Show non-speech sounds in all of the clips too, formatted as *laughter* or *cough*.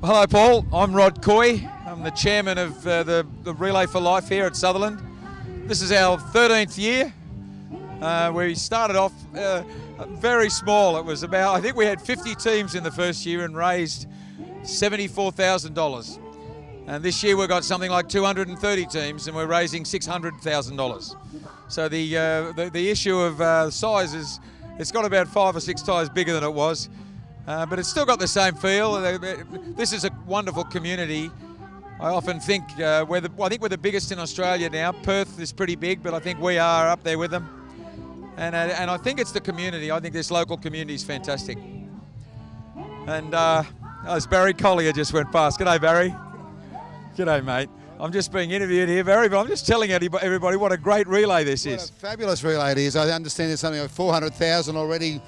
Hello, Paul. I'm Rod Coy. I'm the chairman of uh, the, the Relay for Life here at Sutherland. This is our 13th year. Uh, we started off uh, very small. It was about, I think we had 50 teams in the first year and raised $74,000. And this year we've got something like 230 teams and we're raising $600,000. So the, uh, the, the, issue of uh, size is, it's got about five or six times bigger than it was. Uh, but it's still got the same feel. This is a wonderful community. I often think uh, we're the, I think we're the biggest in Australia now. Perth is pretty big, but I think we are up there with them. And, uh, and I think it's the community. I think this local community is fantastic. And uh, oh, Barry Collier just went past. G'day, Barry. G'day, mate. I'm just being interviewed here, Barry, but I'm just telling everybody what a great relay this what is. fabulous relay it is. I understand there's something like 400,000 already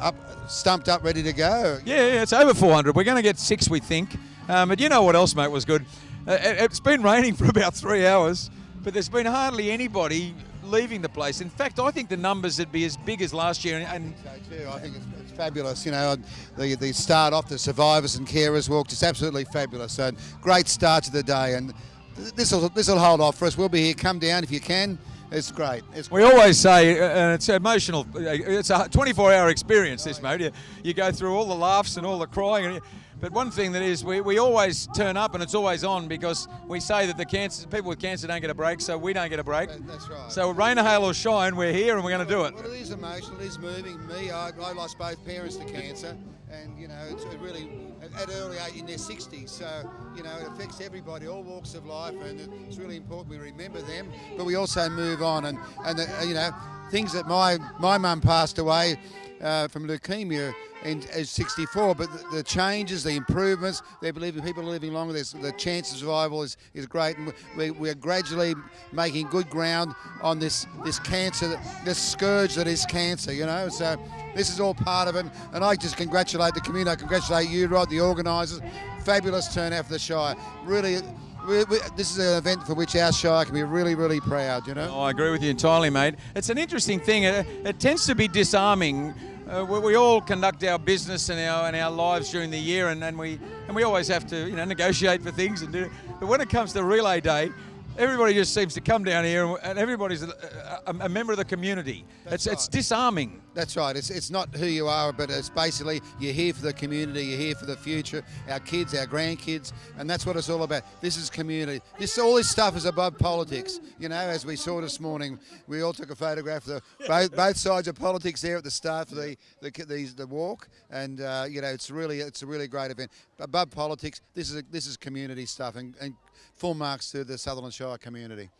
up, stumped up, ready to go. Yeah, yeah, it's over 400. We're going to get six, we think. Um, but you know what else, mate, was good? Uh, it, has been raining for *laughs* about three hours, but there's been hardly anybody leaving the place. In fact, I think the numbers would be as big as last year. And, and I think so too. I think it's, it's, fabulous. You know, the, the start off, the survivors and carers walk, just absolutely fabulous. So great start to the day, and this will this will hold off for us. We'll be here. Come down if you can. It's great. It's we always say, uh, and it's emotional. Uh, it's a 24-hour experience. This, mate. You, you, go through all the laughs and all the crying. And, but one thing that is, we, we always turn up and it's always on because we say that the cancer people with cancer don't get a break, so we don't get a break. that's right. So rain or hail or shine, we're here and we're going to do it. Well, it is emotional. It is moving. Me, I, I lost both parents to cancer, and you know, it's it really at early age in their 60s. So you know, it affects everybody, all walks of life, and it's really important we remember them, but we also move on. And and the, you know, things that my my mum passed away uh, from leukemia in, as 64, but the, the, changes, the improvements, they believe people are living longer, the chance of survival is, is great, and we, we're gradually making good ground on this, this cancer, this scourge that is cancer, you know, so this is all part of it, and I just congratulate the community, I congratulate you, Rod, the organisers, fabulous turnout for the Shire, really we, we, this is an event for which our Shire can be really, really proud, you know? Oh, I agree with you entirely, mate. It's an interesting thing. It, it tends to be disarming. Uh, we, we, all conduct our business and our and our lives during the year, and, and we and we always have to you know negotiate for things and do. But when it comes to relay day, everybody just seems to come down here and everybody's a, a, a member of the community. That's it's, right. it's disarming. That's right. It's, it's not who you are, but it's basically you're here for the community, you're here for the future, our kids, our grandkids, and that's what it's all about. This is community. This All this stuff is above politics. You know, as we saw this morning, we all took a photograph of the, both, both sides of politics there at the start of the, the, the, the walk, and, uh, you know, it's really it's a really great event. Above politics, this is, a, this is community stuff, and, and full marks to the Sutherland Shire community.